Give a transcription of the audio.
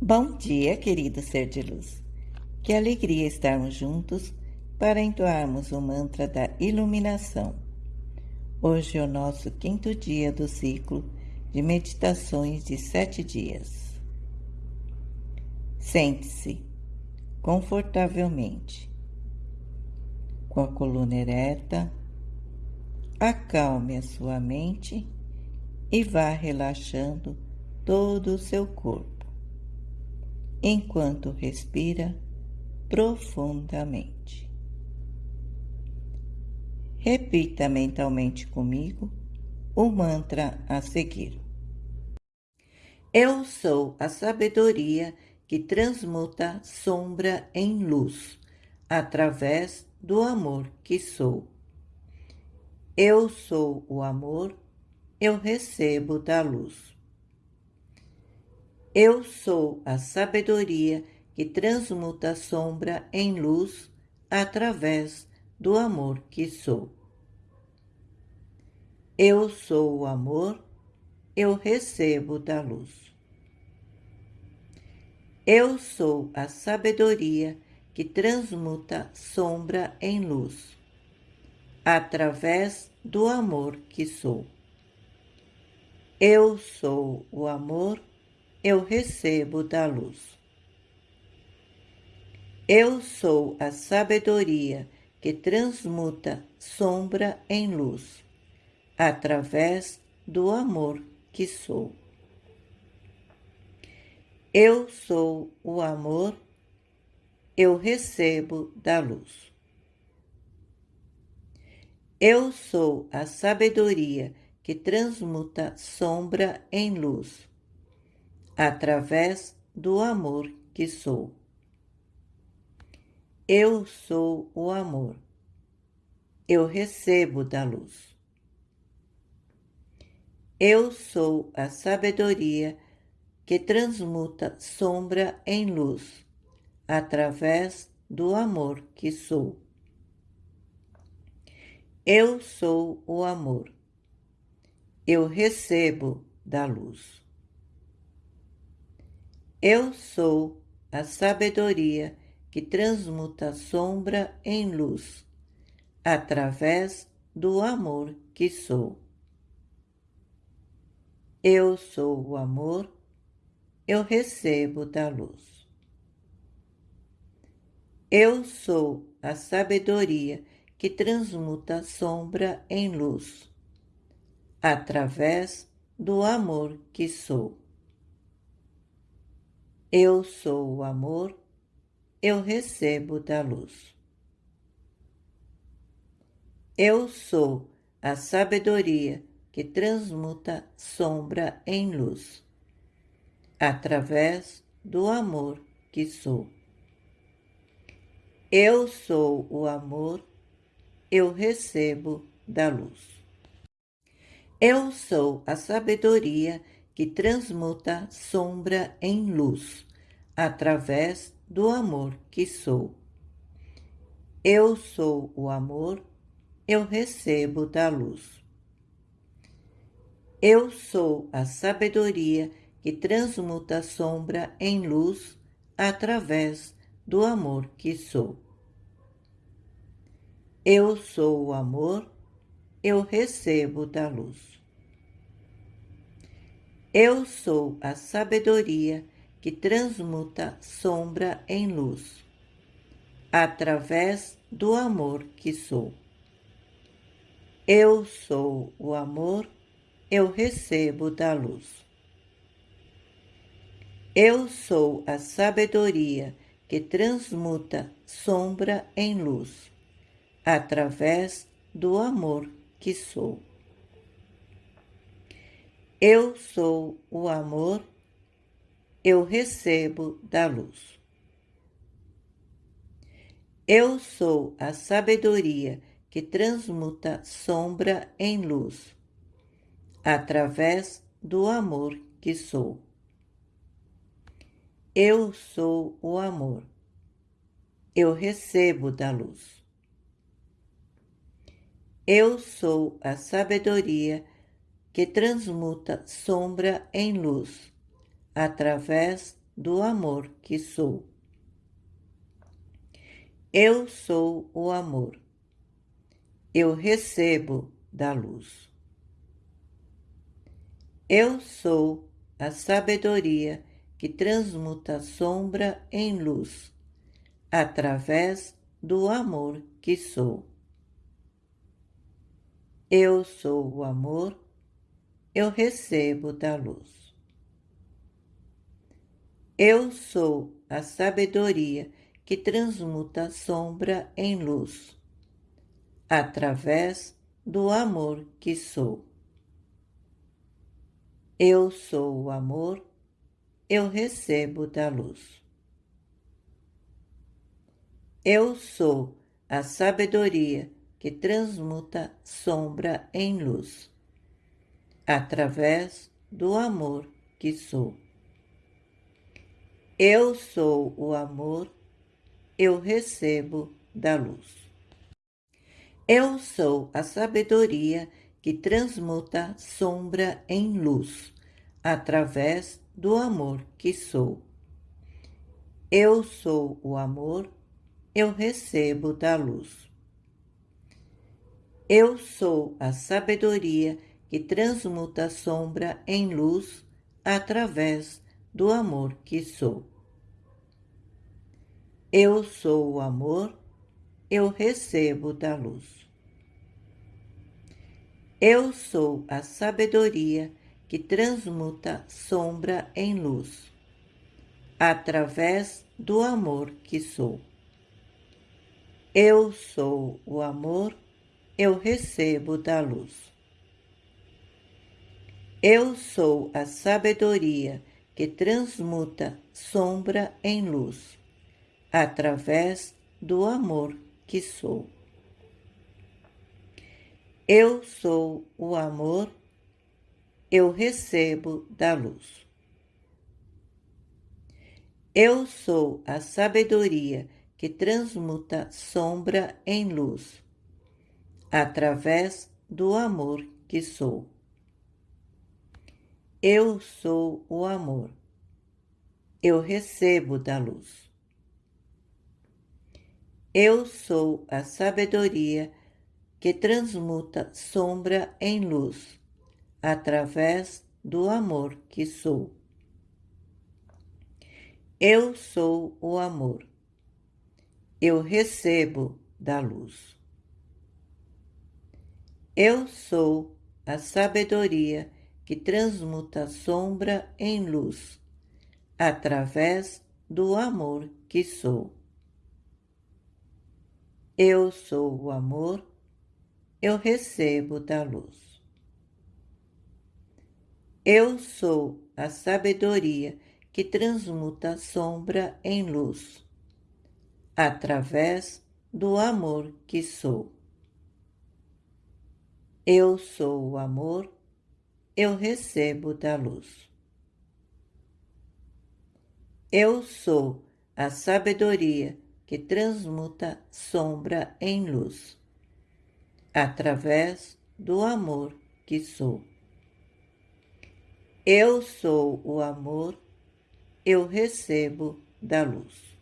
Bom dia, querido ser de luz. Que alegria estarmos juntos para entoarmos o mantra da iluminação. Hoje é o nosso quinto dia do ciclo de meditações de sete dias. Sente-se confortavelmente, com a coluna ereta, acalme a sua mente e vá relaxando todo o seu corpo enquanto respira profundamente. Repita mentalmente comigo o mantra a seguir. Eu sou a sabedoria que transmuta sombra em luz, através do amor que sou. Eu sou o amor, eu recebo da luz. Eu sou a sabedoria que transmuta a sombra em luz através do amor que sou. Eu sou o amor, eu recebo da luz. Eu sou a sabedoria que transmuta sombra em luz, através do amor que sou. Eu sou o amor, eu recebo da luz. Eu sou a sabedoria que transmuta sombra em luz, através do amor que sou. Eu sou o amor, eu recebo da luz. Eu sou a sabedoria que transmuta sombra em luz, através do amor que sou. Eu sou o amor. Eu recebo da luz. Eu sou a sabedoria que transmuta sombra em luz, através do amor que sou. Eu sou o amor. Eu recebo da luz. Eu sou a sabedoria que transmuta sombra em luz, através do amor que sou. Eu sou o amor, eu recebo da luz. Eu sou a sabedoria que transmuta sombra em luz, através do amor que sou. Eu sou o amor, eu recebo da luz. Eu sou a sabedoria que transmuta sombra em luz, através do amor que sou. Eu sou o amor, eu recebo da luz. Eu sou a sabedoria que transmuta sombra em luz, através do amor que sou. Eu sou o amor, eu recebo da luz. Eu sou a sabedoria que transmuta sombra em luz através do amor que sou. Eu sou o amor, eu recebo da luz. Eu sou a sabedoria que transmuta sombra em luz, através do amor que sou. Eu sou o amor, eu recebo da luz. Eu sou a sabedoria que transmuta sombra em luz, através do amor que sou. Eu sou o amor, eu recebo da luz. Eu sou a sabedoria que transmuta sombra em luz, através do amor que sou. Eu sou o amor. Eu recebo da luz. Eu sou a sabedoria que transmuta sombra em luz, através do amor que sou. Eu sou o amor. Eu recebo da luz. Eu sou a sabedoria que transmuta sombra em luz, através do amor que sou. Eu sou o amor, eu recebo da luz. Eu sou a sabedoria que transmuta sombra em luz, através do amor que sou. Eu sou o amor, eu recebo da luz. Eu sou a sabedoria que transmuta sombra em luz, através do amor que sou. Eu sou o amor, eu recebo da luz. Eu sou a sabedoria que transmuta sombra em luz, através do amor que sou. Eu sou o amor, eu recebo da luz. Eu sou a sabedoria que transmuta sombra em luz através do amor que sou. Eu sou o amor, eu recebo da luz. Eu sou a sabedoria que transmuta sombra em luz, através do amor que sou. Eu sou o amor, eu recebo da luz. Eu sou a sabedoria que transmuta sombra em luz, através do amor que sou. Eu sou o amor, eu recebo da luz. Eu sou a sabedoria que transmuta sombra em luz, através do amor que sou. Eu sou o amor. Eu recebo da luz. Eu sou a sabedoria que transmuta sombra em luz, através do amor que sou. Eu sou o amor. Eu recebo da luz. Eu sou a sabedoria que transmuta sombra em luz, através do amor que sou. Eu sou o amor eu recebo da luz. Eu sou a sabedoria que transmuta a sombra em luz, através do amor que sou. Eu sou o amor, eu recebo da luz. Eu sou a sabedoria que transmuta sombra em luz através do amor que sou. Eu sou o amor, eu recebo da luz.